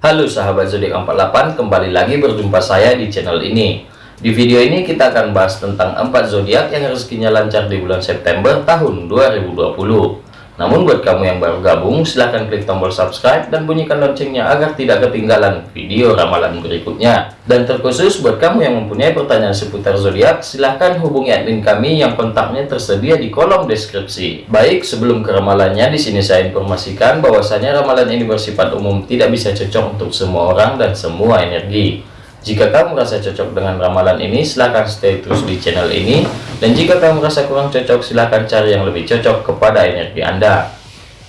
Halo sahabat zodiak 48, kembali lagi berjumpa saya di channel ini. Di video ini kita akan bahas tentang 4 zodiak yang rezekinya lancar di bulan September tahun 2020. Namun buat kamu yang baru gabung, silahkan klik tombol subscribe dan bunyikan loncengnya agar tidak ketinggalan video ramalan berikutnya. Dan terkhusus buat kamu yang mempunyai pertanyaan seputar zodiak, silahkan hubungi admin kami yang kontaknya tersedia di kolom deskripsi. Baik, sebelum ke ramalannya, di sini saya informasikan bahwasanya ramalan ini bersifat umum, tidak bisa cocok untuk semua orang dan semua energi. Jika kamu merasa cocok dengan ramalan ini, silahkan stay terus di channel ini. Dan jika kamu merasa kurang cocok, silahkan cari yang lebih cocok kepada energi Anda.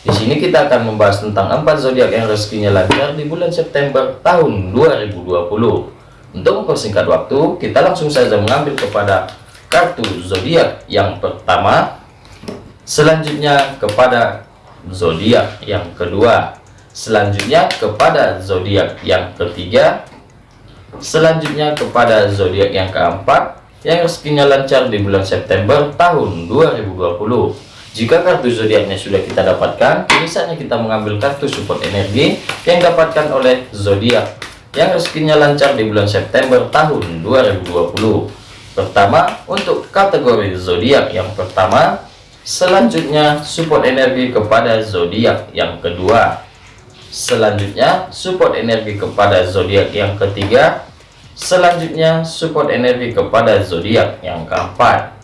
Di sini kita akan membahas tentang empat zodiak yang rezekinya lancar di bulan September tahun 2020. Untuk mempersingkat waktu, kita langsung saja mengambil kepada kartu zodiak yang pertama, selanjutnya kepada zodiak yang kedua, selanjutnya kepada zodiak yang ketiga, Selanjutnya kepada zodiak yang keempat yang rezekinya lancar di bulan September tahun 2020. Jika kartu zodiaknya sudah kita dapatkan, kini kita mengambil kartu support energi yang dapatkan oleh zodiak yang rezekinya lancar di bulan September tahun 2020. Pertama, untuk kategori zodiak yang pertama, selanjutnya support energi kepada zodiak yang kedua. Selanjutnya, support energi kepada zodiak yang ketiga. Selanjutnya, support energi kepada zodiak yang keempat.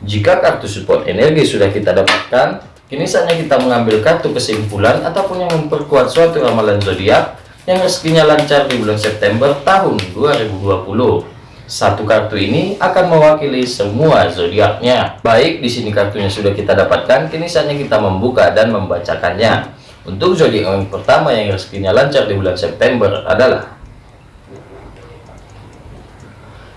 Jika kartu support energi sudah kita dapatkan, kini saatnya kita mengambil kartu kesimpulan ataupun yang memperkuat suatu ramalan zodiak yang rezekinya lancar di bulan September tahun 2020. Satu kartu ini akan mewakili semua zodiaknya. Baik, di sini kartunya sudah kita dapatkan, kini saatnya kita membuka dan membacakannya. Untuk zodiak yang pertama yang rezekinya lancar di bulan September adalah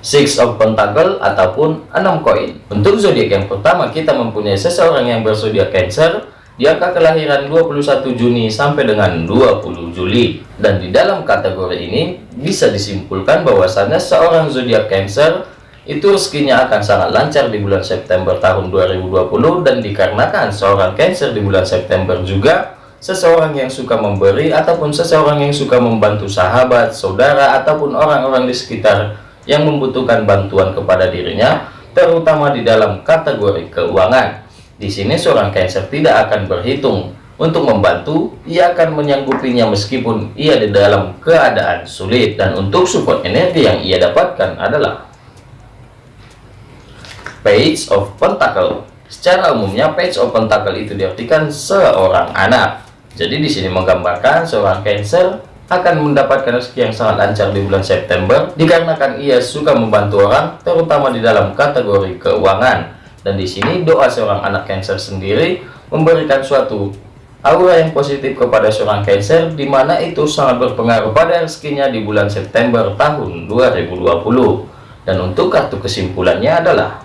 Six of Pentacle ataupun enam koin. Untuk zodiak yang pertama kita mempunyai seseorang yang berzodiak Cancer di angka kelahiran 21 Juni sampai dengan 20 Juli. Dan di dalam kategori ini bisa disimpulkan bahwasannya seorang zodiak Cancer itu rezekinya akan sangat lancar di bulan September tahun 2020 dan dikarenakan seorang Cancer di bulan September juga seseorang yang suka memberi ataupun seseorang yang suka membantu sahabat, saudara, ataupun orang-orang di sekitar yang membutuhkan bantuan kepada dirinya, terutama di dalam kategori keuangan. Di sini seorang Cancer tidak akan berhitung untuk membantu, ia akan menyanggupinya meskipun ia di dalam keadaan sulit. Dan untuk support energi yang ia dapatkan adalah Page of Pentacle. Secara umumnya Page of Pentacle itu diartikan seorang anak. Jadi di sini menggambarkan seorang Cancer akan mendapatkan rezeki yang sangat lancar di bulan September dikarenakan ia suka membantu orang terutama di dalam kategori keuangan. Dan di sini doa seorang anak Cancer sendiri memberikan suatu aura yang positif kepada seorang Cancer di mana itu sangat berpengaruh pada rezekinya di bulan September tahun 2020. Dan untuk kartu kesimpulannya adalah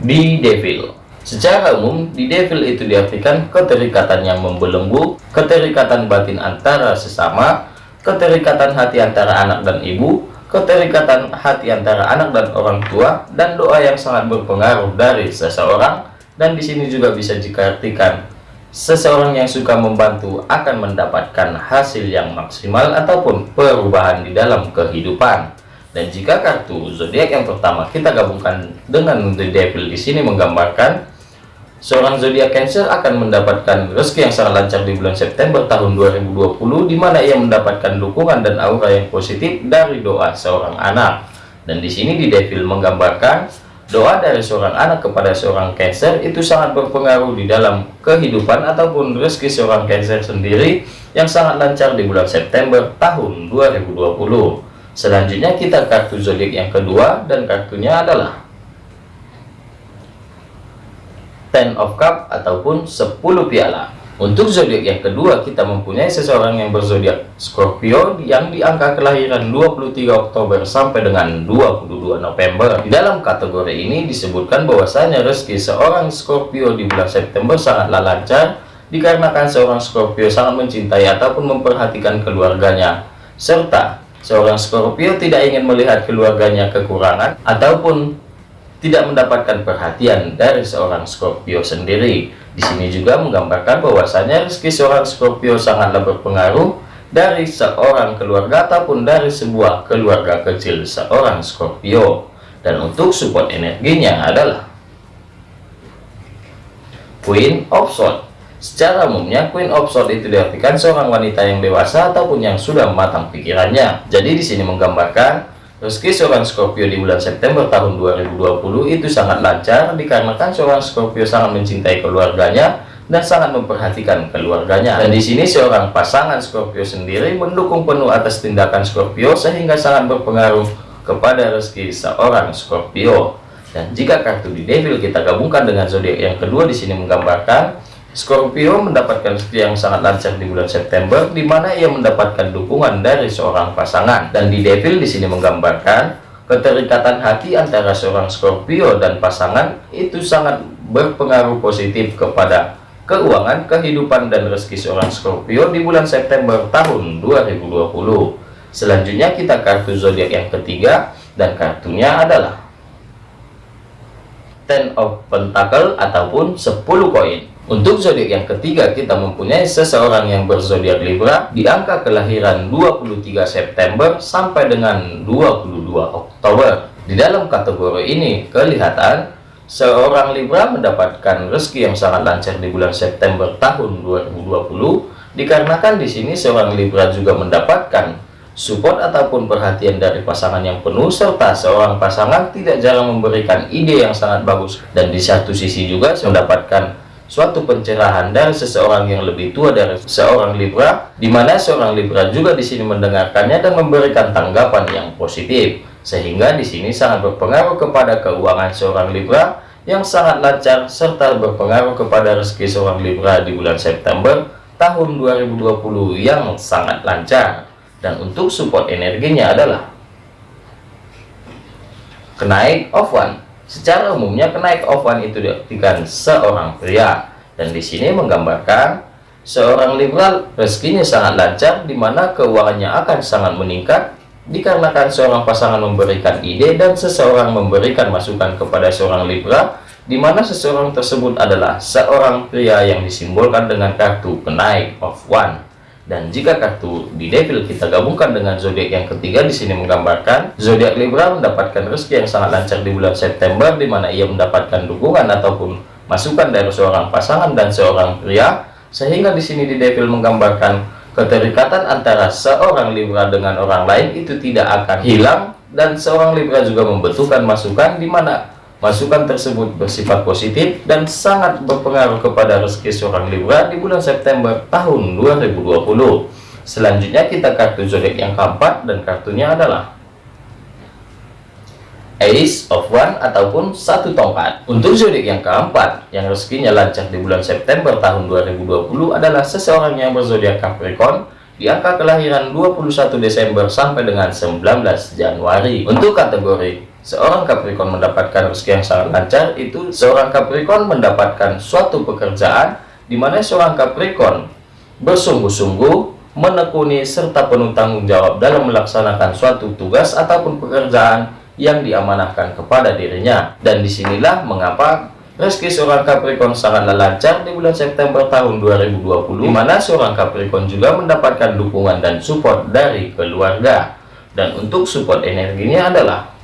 The Devil. Secara umum, di devil itu diartikan keterikatan yang membelenggu, keterikatan batin antara sesama, keterikatan hati antara anak dan ibu, keterikatan hati antara anak dan orang tua, dan doa yang sangat berpengaruh dari seseorang. Dan di sini juga bisa diartikan seseorang yang suka membantu akan mendapatkan hasil yang maksimal ataupun perubahan di dalam kehidupan. Dan jika kartu zodiak yang pertama kita gabungkan dengan The Devil di sini menggambarkan seorang zodiak Cancer akan mendapatkan rezeki yang sangat lancar di bulan September tahun 2020 di mana ia mendapatkan dukungan dan aura yang positif dari doa seorang anak. Dan di sini di Devil menggambarkan doa dari seorang anak kepada seorang Cancer itu sangat berpengaruh di dalam kehidupan ataupun rezeki seorang Cancer sendiri yang sangat lancar di bulan September tahun 2020. Selanjutnya kita kartu zodiak yang kedua dan kartunya adalah Ten of Cup ataupun 10 piala. Untuk zodiak yang kedua kita mempunyai seseorang yang berzodiak Scorpio yang di angka kelahiran 23 Oktober sampai dengan 22 November. Di dalam kategori ini disebutkan bahwasanya rezeki seorang Scorpio di bulan September sangatlah lancar dikarenakan seorang Scorpio sangat mencintai ataupun memperhatikan keluarganya serta Seorang Scorpio tidak ingin melihat keluarganya kekurangan ataupun tidak mendapatkan perhatian dari seorang Scorpio sendiri. Di sini juga menggambarkan bahwasanya rezeki seorang Scorpio sangatlah berpengaruh dari seorang keluarga ataupun dari sebuah keluarga kecil seorang Scorpio. Dan untuk support energinya adalah Queen of Swords. Secara umumnya, Queen of Swords itu diartikan seorang wanita yang dewasa ataupun yang sudah matang pikirannya. Jadi di sini menggambarkan rezeki seorang Scorpio di bulan September tahun 2020 itu sangat lancar dikarenakan seorang Scorpio sangat mencintai keluarganya dan sangat memperhatikan keluarganya. Dan di sini seorang pasangan Scorpio sendiri mendukung penuh atas tindakan Scorpio sehingga sangat berpengaruh kepada rezeki seorang Scorpio. Dan jika kartu di Devil kita gabungkan dengan zodiak yang kedua di sini menggambarkan Scorpio mendapatkan rezeki yang sangat lancar di bulan September, di mana ia mendapatkan dukungan dari seorang pasangan. Dan di Devil di sini menggambarkan keterikatan hati antara seorang Scorpio dan pasangan itu sangat berpengaruh positif kepada keuangan, kehidupan, dan rezeki seorang Scorpio di bulan September tahun 2020. Selanjutnya kita kartu zodiak yang ketiga dan kartunya adalah Ten of Pentacle ataupun 10 koin. Untuk zodiak yang ketiga, kita mempunyai seseorang yang berzodiak Libra di angka kelahiran 23 September sampai dengan 22 Oktober. Di dalam kategori ini, kelihatan seorang Libra mendapatkan rezeki yang sangat lancar di bulan September tahun 2020, dikarenakan di sini seorang Libra juga mendapatkan support ataupun perhatian dari pasangan yang penuh serta seorang pasangan tidak jarang memberikan ide yang sangat bagus dan di satu sisi juga mendapatkan suatu pencerahan dari seseorang yang lebih tua dari seorang Libra, di mana seorang Libra juga di sini mendengarkannya dan memberikan tanggapan yang positif, sehingga di sini sangat berpengaruh kepada keuangan seorang Libra yang sangat lancar serta berpengaruh kepada rezeki seorang Libra di bulan September tahun 2020 yang sangat lancar. Dan untuk support energinya adalah kenaik of one Secara umumnya kenaik ovan itu diartikan seorang pria. Dan di sini menggambarkan seorang liberal rezekinya sangat lancar di mana keuangannya akan sangat meningkat dikarenakan seorang pasangan memberikan ide dan seseorang memberikan masukan kepada seorang libra di mana seseorang tersebut adalah seorang pria yang disimbolkan dengan kartu kenaik of one dan jika kartu di devil kita gabungkan dengan zodiak yang ketiga di sini menggambarkan zodiak Libra mendapatkan rezeki yang sangat lancar di bulan September di mana ia mendapatkan dukungan ataupun masukan dari seorang pasangan dan seorang pria. Sehingga di sini di devil menggambarkan keterikatan antara seorang Libra dengan orang lain itu tidak akan hilang. Dan seorang Libra juga membutuhkan masukan di mana Masukan tersebut bersifat positif dan sangat berpengaruh kepada rezeki seorang Libra di bulan September tahun 2020. Selanjutnya kita kartu zodiak yang keempat dan kartunya adalah Ace of One ataupun satu tongkat. Untuk zodiak yang keempat yang rezekinya lancar di bulan September tahun 2020 adalah seseorang yang berzodiak Capricorn di angka kelahiran 21 Desember sampai dengan 19 Januari. Untuk kategori seorang Capricorn mendapatkan rezeki yang sangat lancar itu seorang Capricorn mendapatkan suatu pekerjaan di mana seorang Capricorn bersungguh-sungguh menekuni serta penuh tanggung jawab dalam melaksanakan suatu tugas ataupun pekerjaan yang diamanahkan kepada dirinya. Dan di sinilah mengapa rezeki seorang Capricorn sangatlah lancar di bulan September tahun 2020 di mana seorang Capricorn juga mendapatkan dukungan dan support dari keluarga. Dan untuk support energinya adalah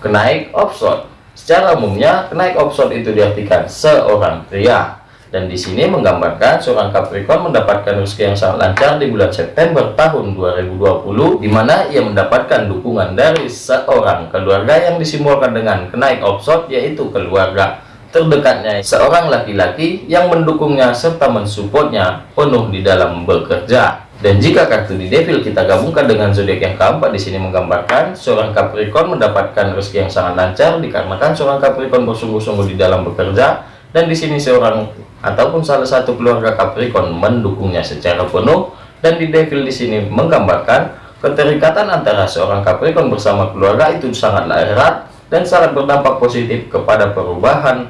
kenaik offshore. Secara umumnya, kenaik offshore itu diartikan seorang pria. Dan di sini menggambarkan seorang Capricorn mendapatkan rezeki yang sangat lancar di bulan September tahun 2020, di mana ia mendapatkan dukungan dari seorang keluarga yang disimbolkan dengan kenaik offshore, yaitu keluarga terdekatnya seorang laki-laki yang mendukungnya serta mensupportnya penuh di dalam bekerja. Dan jika kartu di Devil kita gabungkan dengan zodiak yang keempat di sini menggambarkan seorang Capricorn mendapatkan rezeki yang sangat lancar dikarenakan seorang Capricorn bersungguh-sungguh di dalam bekerja dan di sini seorang ataupun salah satu keluarga Capricorn mendukungnya secara penuh dan di Devil di sini menggambarkan keterikatan antara seorang Capricorn bersama keluarga itu sangatlah erat dan sangat berdampak positif kepada perubahan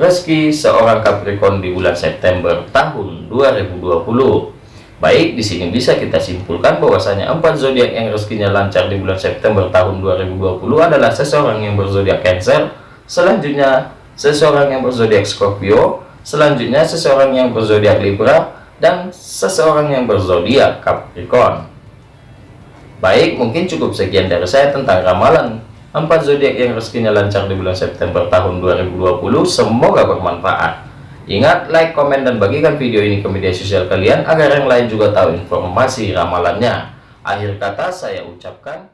rezeki seorang Capricorn di bulan September tahun 2020 Baik, di sini bisa kita simpulkan bahwasanya empat zodiak yang rezekinya lancar di bulan September tahun 2020 adalah seseorang yang berzodiak Cancer, selanjutnya seseorang yang berzodiak Scorpio, selanjutnya seseorang yang berzodiak Libra, dan seseorang yang berzodiak Capricorn. Baik, mungkin cukup sekian dari saya tentang ramalan empat zodiak yang rezekinya lancar di bulan September tahun 2020. Semoga bermanfaat. Ingat, like, komen, dan bagikan video ini ke media sosial kalian agar yang lain juga tahu informasi ramalannya. Akhir kata saya ucapkan